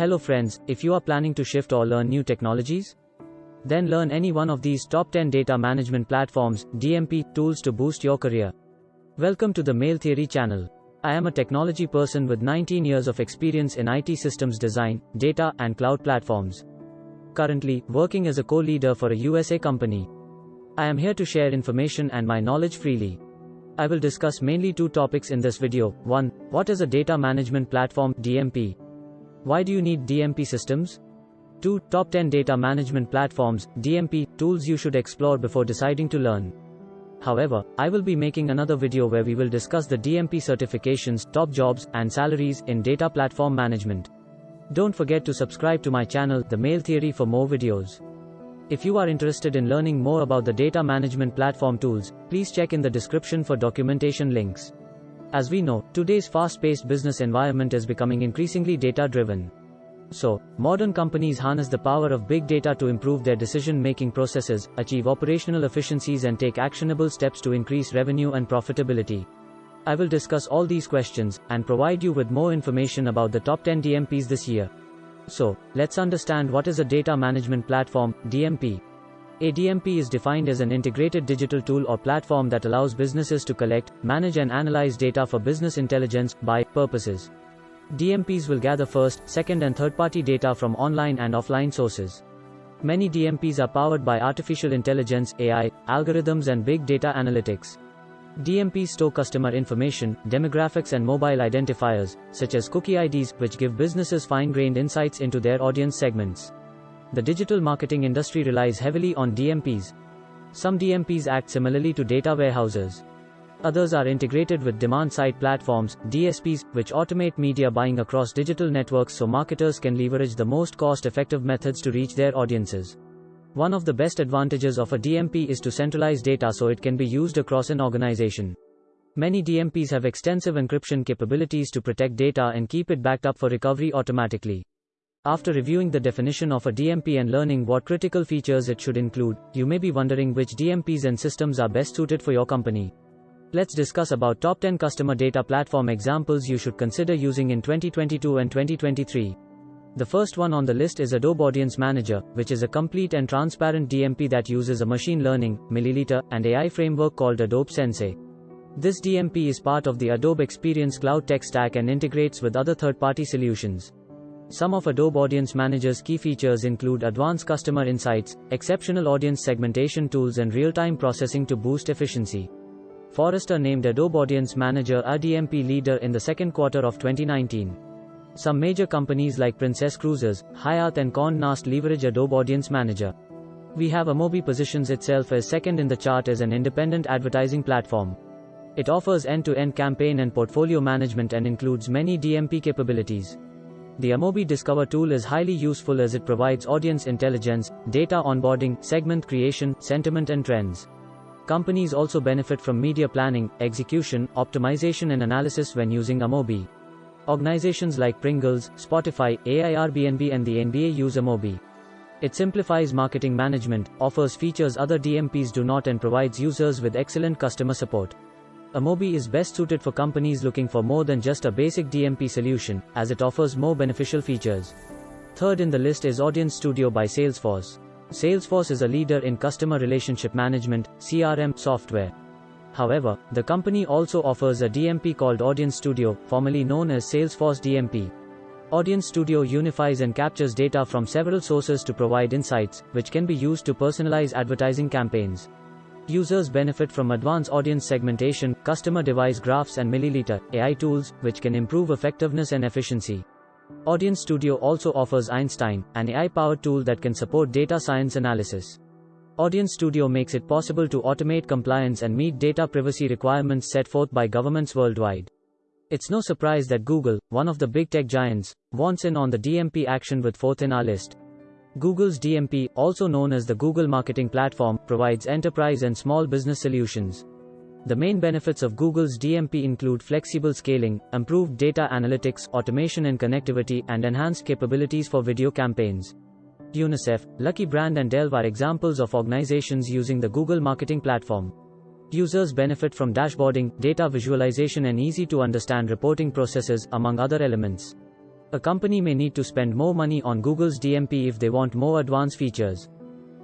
Hello friends, if you are planning to shift or learn new technologies, then learn any one of these top 10 data management platforms, DMP, tools to boost your career. Welcome to the Mail Theory channel. I am a technology person with 19 years of experience in IT systems design, data, and cloud platforms. Currently, working as a co-leader for a USA company. I am here to share information and my knowledge freely. I will discuss mainly two topics in this video. 1. What is a data management platform, DMP? Why do you need DMP systems? 2. Top 10 data management platforms, DMP, tools you should explore before deciding to learn. However, I will be making another video where we will discuss the DMP certifications, top jobs, and salaries in data platform management. Don't forget to subscribe to my channel, The Mail Theory for more videos. If you are interested in learning more about the data management platform tools, please check in the description for documentation links. As we know, today's fast-paced business environment is becoming increasingly data-driven. So, modern companies harness the power of big data to improve their decision-making processes, achieve operational efficiencies and take actionable steps to increase revenue and profitability. I will discuss all these questions and provide you with more information about the top 10 DMPs this year. So, let's understand what is a data management platform, DMP. A DMP is defined as an integrated digital tool or platform that allows businesses to collect, manage and analyze data for business intelligence by purposes. DMPs will gather first, second and third-party data from online and offline sources. Many DMPs are powered by artificial intelligence, AI, algorithms and big data analytics. DMPs store customer information, demographics and mobile identifiers, such as cookie IDs, which give businesses fine-grained insights into their audience segments. The digital marketing industry relies heavily on DMPs. Some DMPs act similarly to data warehouses. Others are integrated with demand-side platforms, DSPs, which automate media buying across digital networks so marketers can leverage the most cost-effective methods to reach their audiences. One of the best advantages of a DMP is to centralize data so it can be used across an organization. Many DMPs have extensive encryption capabilities to protect data and keep it backed up for recovery automatically. After reviewing the definition of a DMP and learning what critical features it should include, you may be wondering which DMPs and systems are best suited for your company. Let's discuss about top 10 customer data platform examples you should consider using in 2022 and 2023. The first one on the list is Adobe Audience Manager, which is a complete and transparent DMP that uses a machine learning, milliliter, and AI framework called Adobe Sensei. This DMP is part of the Adobe Experience Cloud tech stack and integrates with other third-party solutions. Some of Adobe Audience Manager's key features include advanced customer insights, exceptional audience segmentation tools and real-time processing to boost efficiency. Forrester named Adobe Audience Manager a DMP leader in the second quarter of 2019. Some major companies like Princess Cruises, Hyatt and Condé Nast leverage Adobe Audience Manager. We have Amobee positions itself as second in the chart as an independent advertising platform. It offers end-to-end campaign and portfolio management and includes many DMP capabilities. The Amobee Discover tool is highly useful as it provides audience intelligence, data onboarding, segment creation, sentiment and trends. Companies also benefit from media planning, execution, optimization and analysis when using Amobee. Organizations like Pringles, Spotify, AIRBNB and the NBA use Amobee. It simplifies marketing management, offers features other DMPs do not and provides users with excellent customer support. Amobee is best suited for companies looking for more than just a basic DMP solution, as it offers more beneficial features. Third in the list is Audience Studio by Salesforce. Salesforce is a leader in customer relationship management, CRM, software. However, the company also offers a DMP called Audience Studio, formerly known as Salesforce DMP. Audience Studio unifies and captures data from several sources to provide insights, which can be used to personalize advertising campaigns. Users benefit from advanced audience segmentation, customer device graphs and milliliter AI tools, which can improve effectiveness and efficiency. Audience Studio also offers Einstein, an AI-powered tool that can support data science analysis. Audience Studio makes it possible to automate compliance and meet data privacy requirements set forth by governments worldwide. It's no surprise that Google, one of the big tech giants, wants in on the DMP action with fourth in our list. Google's DMP, also known as the Google Marketing Platform, provides enterprise and small business solutions. The main benefits of Google's DMP include flexible scaling, improved data analytics, automation and connectivity, and enhanced capabilities for video campaigns. UNICEF, Lucky Brand and Delve are examples of organizations using the Google Marketing Platform. Users benefit from dashboarding, data visualization and easy to understand reporting processes, among other elements. A company may need to spend more money on Google's DMP if they want more advanced features.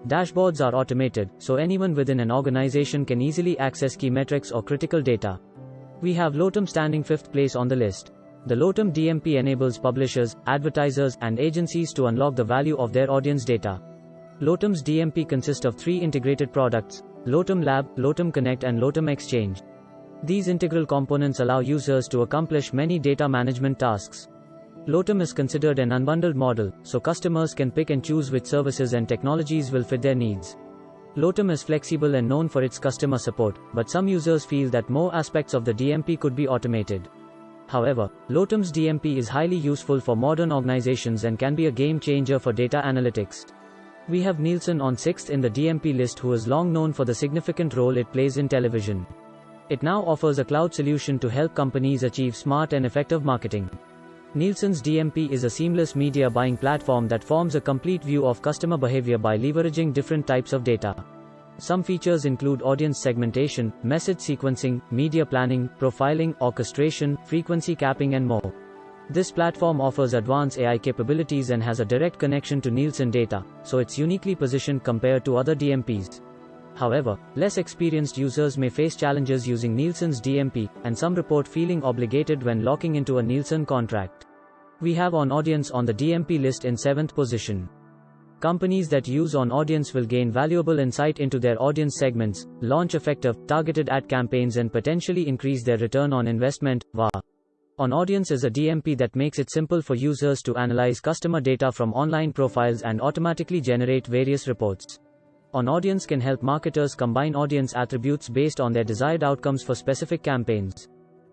Dashboards are automated, so anyone within an organization can easily access key metrics or critical data. We have Lotame standing fifth place on the list. The Lotame DMP enables publishers, advertisers, and agencies to unlock the value of their audience data. Lotame's DMP consists of three integrated products Lotame Lab, Lotame Connect, and Lotame Exchange. These integral components allow users to accomplish many data management tasks. Lotame is considered an unbundled model, so customers can pick and choose which services and technologies will fit their needs. Lotame is flexible and known for its customer support, but some users feel that more aspects of the DMP could be automated. However, Lotame's DMP is highly useful for modern organizations and can be a game changer for data analytics. We have Nielsen on 6th in the DMP list who is long known for the significant role it plays in television. It now offers a cloud solution to help companies achieve smart and effective marketing. Nielsen's DMP is a seamless media buying platform that forms a complete view of customer behavior by leveraging different types of data. Some features include audience segmentation, message sequencing, media planning, profiling, orchestration, frequency capping, and more. This platform offers advanced AI capabilities and has a direct connection to Nielsen data, so it's uniquely positioned compared to other DMPs. However, less experienced users may face challenges using Nielsen's DMP, and some report feeling obligated when locking into a Nielsen contract. We have on audience on the DMP list in 7th position. Companies that use on audience will gain valuable insight into their audience segments, launch effective, targeted ad campaigns, and potentially increase their return on investment. VA. On Audience is a DMP that makes it simple for users to analyze customer data from online profiles and automatically generate various reports. On Audience can help marketers combine audience attributes based on their desired outcomes for specific campaigns.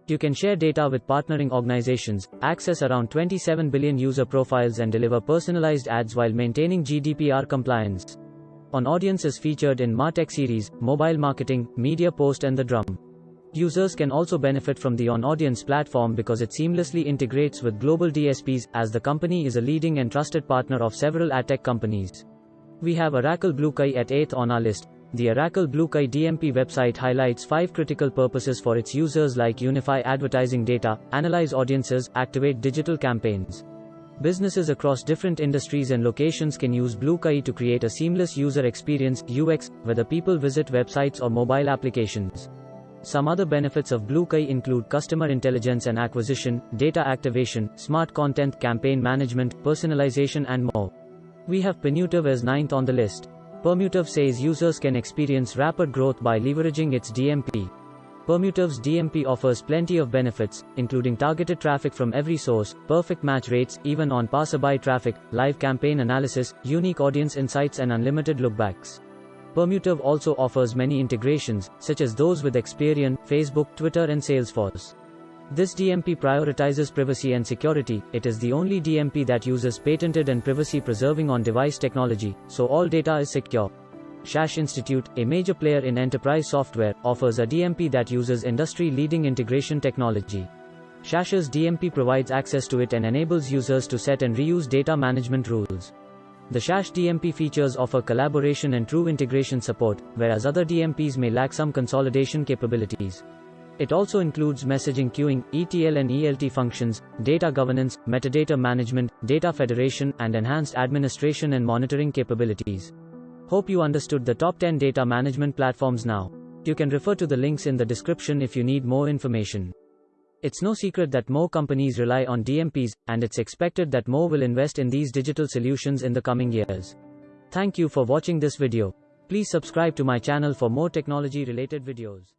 You can share data with partnering organizations, access around 27 billion user profiles, and deliver personalized ads while maintaining GDPR compliance. On Audience is featured in Martech series, mobile marketing, media post, and the drum. Users can also benefit from the On Audience platform because it seamlessly integrates with global DSPs, as the company is a leading and trusted partner of several ad tech companies. We have Oracle BlueKai at 8th on our list, the Oracle BlueKai DMP website highlights five critical purposes for its users like unify advertising data, analyze audiences, activate digital campaigns. Businesses across different industries and locations can use BlueKai to create a seamless user experience UX, whether people visit websites or mobile applications. Some other benefits of BlueKai include customer intelligence and acquisition, data activation, smart content, campaign management, personalization, and more. We have Permutive as ninth on the list. Permutive says users can experience rapid growth by leveraging its DMP. Permutive's DMP offers plenty of benefits, including targeted traffic from every source, perfect match rates, even on passerby traffic, live campaign analysis, unique audience insights, and unlimited lookbacks. Permutive also offers many integrations, such as those with Experian, Facebook, Twitter, and Salesforce. This DMP prioritizes privacy and security, it is the only DMP that uses patented and privacy preserving on device technology, so all data is secure. SAS Institute, a major player in enterprise software, offers a DMP that uses industry leading integration technology. SAS's DMP provides access to it and enables users to set and reuse data management rules. The SAS DMP features offer collaboration and true integration support, whereas other DMPs may lack some consolidation capabilities. It also includes messaging queuing, ETL and ELT functions, data governance, metadata management, data federation, and enhanced administration and monitoring capabilities. Hope you understood the top 10 data management platforms now. You can refer to the links in the description if you need more information. It's no secret that more companies rely on DMPs, and it's expected that more will invest in these digital solutions in the coming years. Thank you for watching this video. Please subscribe to my channel for more technology related videos.